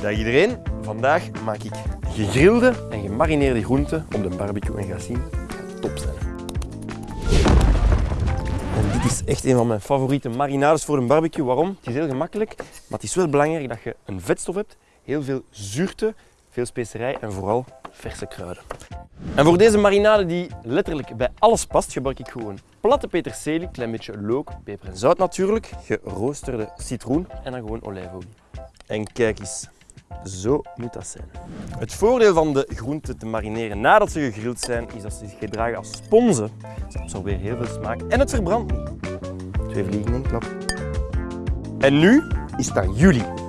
Dag iedereen, vandaag maak ik gegrilde en gemarineerde groenten op de barbecue en ga zien, top zijn. Dit is echt een van mijn favoriete marinades voor een barbecue. Waarom? Het is heel gemakkelijk, maar het is wel belangrijk dat je een vetstof hebt, heel veel zuurte, veel specerij en vooral verse kruiden. En voor deze marinade die letterlijk bij alles past, gebruik ik gewoon platte peterselie, klein beetje look, peper en zout natuurlijk, geroosterde citroen en dan gewoon olijfolie. En kijk eens, zo moet dat zijn. Het voordeel van de groenten te marineren nadat ze gegrild zijn, is dat ze zich gedragen als sponsen. Ze absorberen heel veel smaak en het verbrandt niet. Twee vliegen in één klap. En nu is het aan jullie